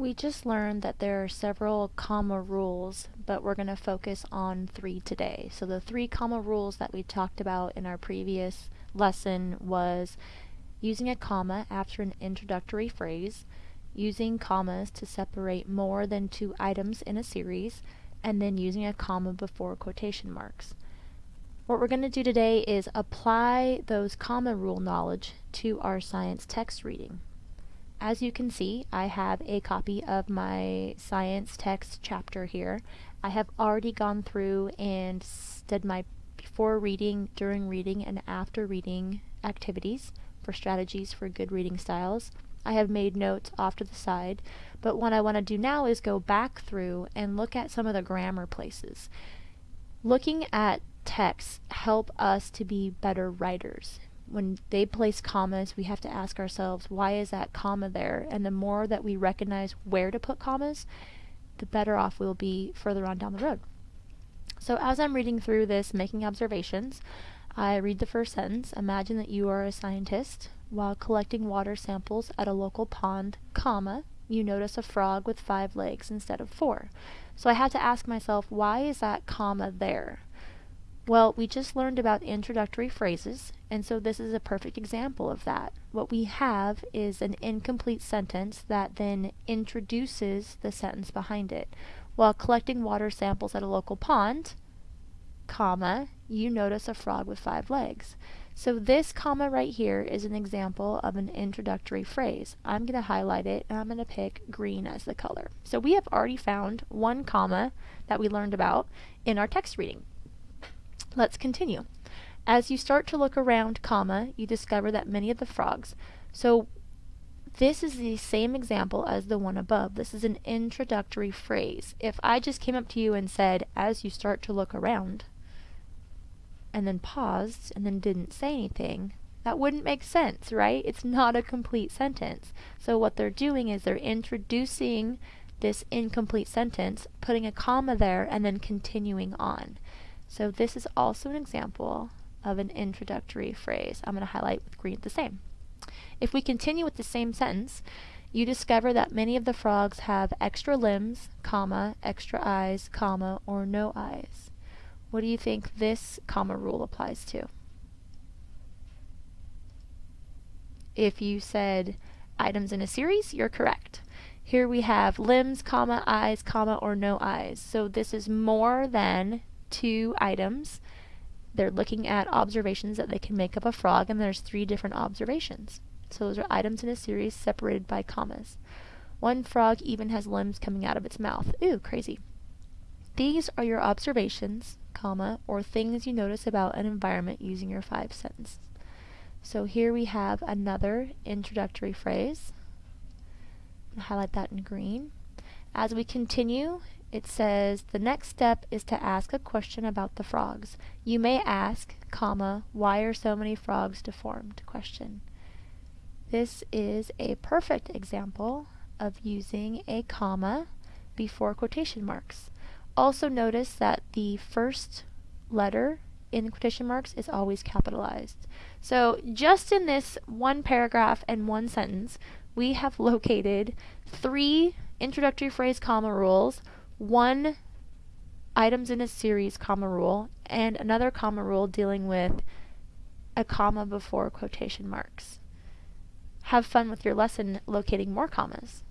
We just learned that there are several comma rules, but we're going to focus on three today. So the three comma rules that we talked about in our previous lesson was using a comma after an introductory phrase, using commas to separate more than two items in a series, and then using a comma before quotation marks. What we're going to do today is apply those comma rule knowledge to our science text reading. As you can see, I have a copy of my science text chapter here. I have already gone through and did my before reading, during reading, and after reading activities for strategies for good reading styles. I have made notes off to the side, but what I want to do now is go back through and look at some of the grammar places. Looking at text help us to be better writers when they place commas, we have to ask ourselves, why is that comma there? And the more that we recognize where to put commas, the better off we'll be further on down the road. So as I'm reading through this, making observations, I read the first sentence. Imagine that you are a scientist. While collecting water samples at a local pond, comma, you notice a frog with five legs instead of four. So I had to ask myself, why is that comma there? Well, we just learned about introductory phrases, and so this is a perfect example of that. What we have is an incomplete sentence that then introduces the sentence behind it. While collecting water samples at a local pond, comma, you notice a frog with five legs. So this comma right here is an example of an introductory phrase. I'm going to highlight it and I'm going to pick green as the color. So we have already found one comma that we learned about in our text reading. Let's continue. As you start to look around, comma, you discover that many of the frogs. So this is the same example as the one above. This is an introductory phrase. If I just came up to you and said, as you start to look around, and then paused and then didn't say anything, that wouldn't make sense, right? It's not a complete sentence. So what they're doing is they're introducing this incomplete sentence, putting a comma there, and then continuing on. So this is also an example of an introductory phrase. I'm going to highlight with green the same. If we continue with the same sentence, you discover that many of the frogs have extra limbs, comma, extra eyes, comma, or no eyes. What do you think this comma rule applies to? If you said items in a series, you're correct. Here we have limbs, comma, eyes, comma, or no eyes. So this is more than two items. They're looking at observations that they can make of a frog, and there's three different observations. So those are items in a series separated by commas. One frog even has limbs coming out of its mouth. Ooh, crazy. These are your observations, comma, or things you notice about an environment using your five sentences. So here we have another introductory phrase. highlight that in green. As we continue it says the next step is to ask a question about the frogs. You may ask, comma, why are so many frogs deformed? Question. This is a perfect example of using a comma before quotation marks. Also notice that the first letter in quotation marks is always capitalized. So just in this one paragraph and one sentence, we have located three introductory phrase comma rules, one items in a series comma rule and another comma rule dealing with a comma before quotation marks. Have fun with your lesson locating more commas.